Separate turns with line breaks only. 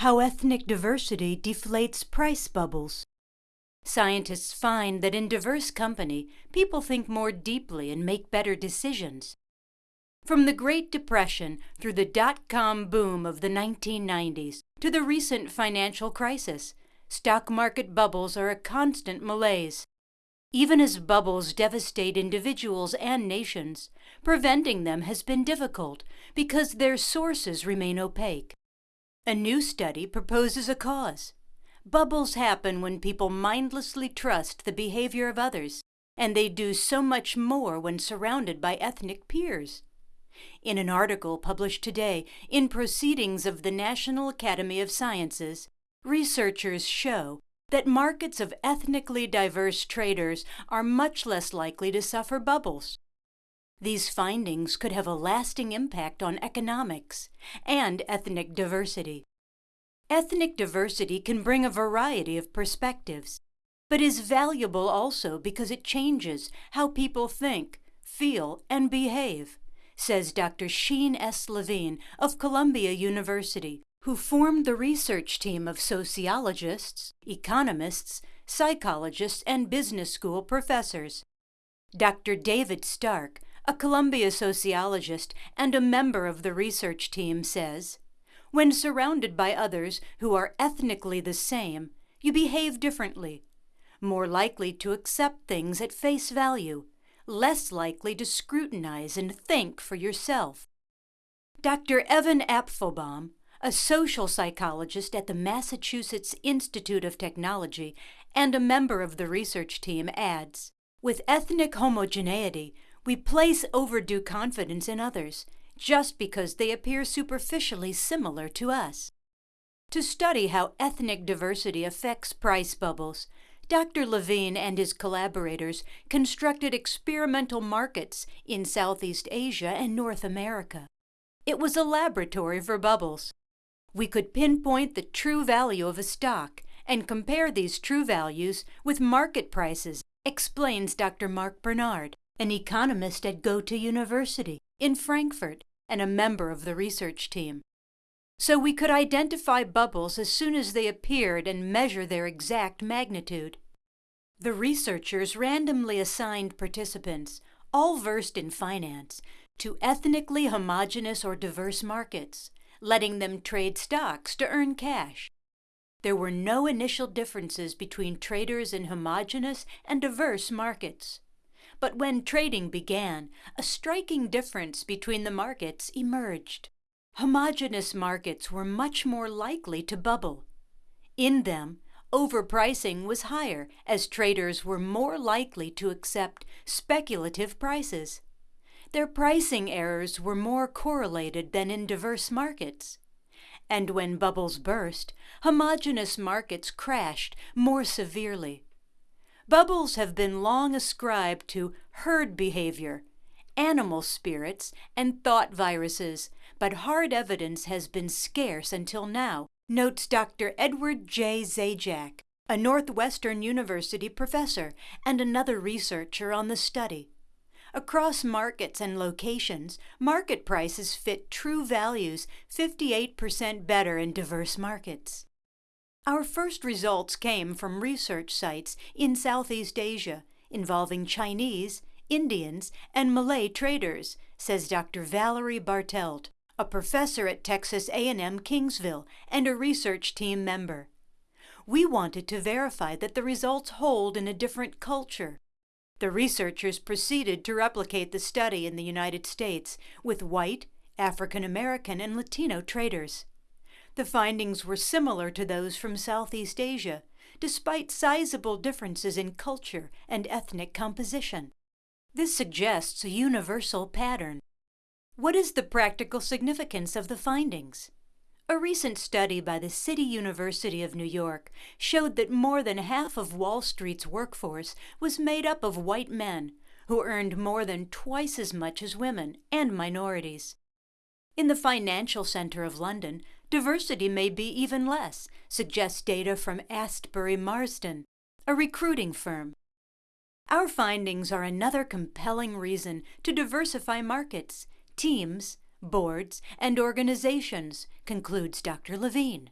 How ethnic diversity deflates price bubbles. Scientists find that in diverse company, people think more deeply and make better decisions. From the Great Depression through the dot com boom of the 1990s to the recent financial crisis, stock market bubbles are a constant malaise. Even as bubbles devastate individuals and nations, preventing them has been difficult because their sources remain opaque. A new study proposes a cause. Bubbles happen when people mindlessly trust the behavior of others, and they do so much more when surrounded by ethnic peers. In an article published today in Proceedings of the National Academy of Sciences, researchers show that markets of ethnically diverse traders are much less likely to suffer bubbles. These findings could have a lasting impact on economics and ethnic diversity. Ethnic diversity can bring a variety of perspectives, but is valuable also because it changes how people think, feel, and behave, says Dr. Sheen S. Levine of Columbia University, who formed the research team of sociologists, economists, psychologists, and business school professors. Dr. David Stark, a Columbia sociologist and a member of the research team, says, when surrounded by others who are ethnically the same, you behave differently, more likely to accept things at face value, less likely to scrutinize and think for yourself. Dr. Evan Apfelbaum, a social psychologist at the Massachusetts Institute of Technology and a member of the research team, adds With ethnic homogeneity, we place overdue confidence in others just because they appear superficially similar to us. To study how ethnic diversity affects price bubbles, Dr. Levine and his collaborators constructed experimental markets in Southeast Asia and North America. It was a laboratory for bubbles. We could pinpoint the true value of a stock and compare these true values with market prices, explains Dr. Mark Bernard, an economist at Goethe University in Frankfurt and a member of the research team. So we could identify bubbles as soon as they appeared and measure their exact magnitude. The researchers randomly assigned participants, all versed in finance, to ethnically homogeneous or diverse markets, letting them trade stocks to earn cash. There were no initial differences between traders in homogeneous and diverse markets. But when trading began, a striking difference between the markets emerged. Homogeneous markets were much more likely to bubble. In them, overpricing was higher as traders were more likely to accept speculative prices. Their pricing errors were more correlated than in diverse markets. And when bubbles burst, homogeneous markets crashed more severely. Bubbles have been long ascribed to herd behavior, animal spirits, and thought viruses, but hard evidence has been scarce until now, notes Dr. Edward J. Zajac, a Northwestern University professor and another researcher on the study. Across markets and locations, market prices fit true values 58% better in diverse markets. Our first results came from research sites in Southeast Asia involving Chinese, Indians, and Malay traders, says Dr. Valerie Bartelt, a professor at Texas A&M Kingsville and a research team member. We wanted to verify that the results hold in a different culture. The researchers proceeded to replicate the study in the United States with white, African American, and Latino traders. The findings were similar to those from Southeast Asia, despite sizable differences in culture and ethnic composition. This suggests a universal pattern. What is the practical significance of the findings? A recent study by the City University of New York showed that more than half of Wall Street's workforce was made up of white men, who earned more than twice as much as women and minorities. In the financial center of London, Diversity may be even less, suggests data from Astbury Marsden, a recruiting firm. Our findings are another compelling reason to diversify markets, teams, boards, and organizations, concludes Dr. Levine.